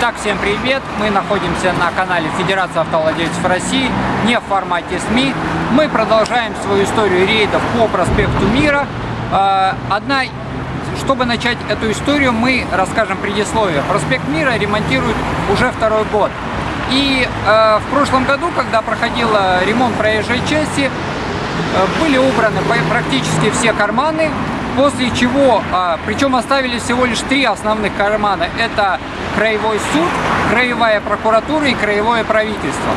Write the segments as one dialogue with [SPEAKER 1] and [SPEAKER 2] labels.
[SPEAKER 1] Итак, всем привет! Мы находимся на канале Федерации автовладельцев России, не в формате СМИ. Мы продолжаем свою историю рейдов по проспекту Мира. А, одна, чтобы начать эту историю, мы расскажем предисловие. Проспект Мира ремонтируют уже второй год. И э, в прошлом году, когда проходил ремонт проезжей части, э, были убраны практически все карманы, после чего, причем оставили всего лишь три основных кармана. Это краевой суд, краевая прокуратура и краевое правительство.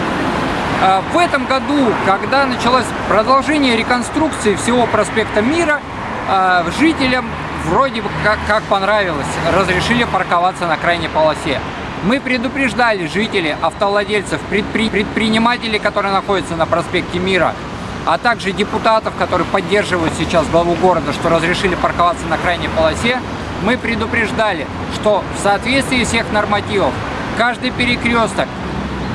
[SPEAKER 1] Э, в этом году, когда началось продолжение реконструкции всего проспекта Мира, э, жителям вроде бы как, как понравилось, разрешили парковаться на крайней полосе. Мы предупреждали жителей, автовладельцев, предпри... предпринимателей, которые находятся на проспекте Мира, а также депутатов, которые поддерживают сейчас главу города, что разрешили парковаться на крайней полосе, мы предупреждали, что в соответствии всех нормативов каждый перекресток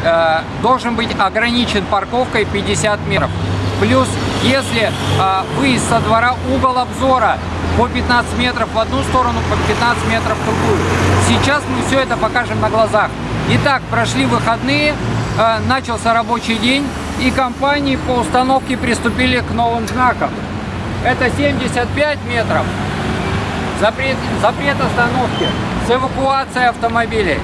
[SPEAKER 1] э, должен быть ограничен парковкой 50 метров. Плюс, если э, выезд со двора угол обзора по 15 метров в одну сторону, по 15 метров в другую. Сейчас мы все это покажем на глазах. Итак, прошли выходные, э, начался рабочий день, и компании по установке приступили к новым знакам. Это 75 метров, запрет, запрет остановки с эвакуацией автомобилей.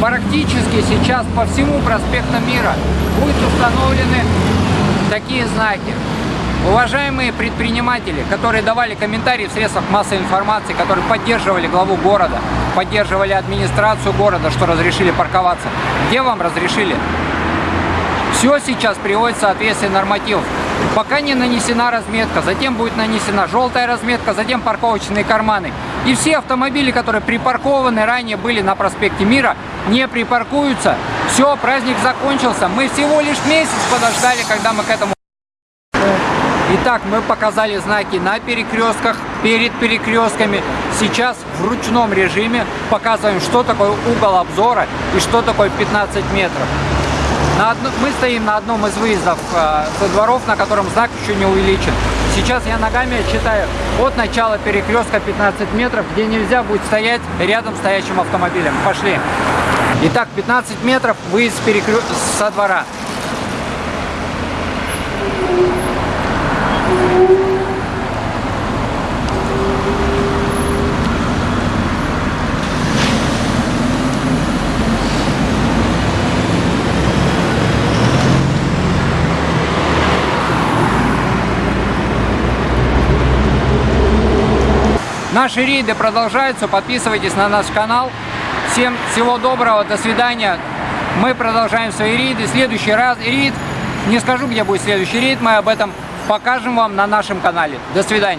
[SPEAKER 1] Практически сейчас по всему проспекту Мира будут установлены такие знаки. Уважаемые предприниматели, которые давали комментарии в средствах массовой информации, которые поддерживали главу города, поддерживали администрацию города, что разрешили парковаться. Где вам разрешили? Все сейчас приводится в соответствие нормативов. Пока не нанесена разметка, затем будет нанесена желтая разметка, затем парковочные карманы. И все автомобили, которые припаркованы ранее были на проспекте Мира, не припаркуются. Все, праздник закончился. Мы всего лишь месяц подождали, когда мы к этому Итак, мы показали знаки на перекрестках, перед перекрестками. Сейчас в ручном режиме показываем, что такое угол обзора и что такое 15 метров. На одно, мы стоим на одном из выездов э, со дворов, на котором знак еще не увеличен. Сейчас я ногами отсчитаю от начала перекрестка 15 метров, где нельзя будет стоять рядом с стоящим автомобилем. Пошли. Итак, 15 метров выезд перекрё... со двора. Наши рейды продолжаются, подписывайтесь на наш канал. Всем всего доброго, до свидания. Мы продолжаем свои рейды. Следующий раз рейд, не скажу, где будет следующий рейд, мы об этом покажем вам на нашем канале. До свидания.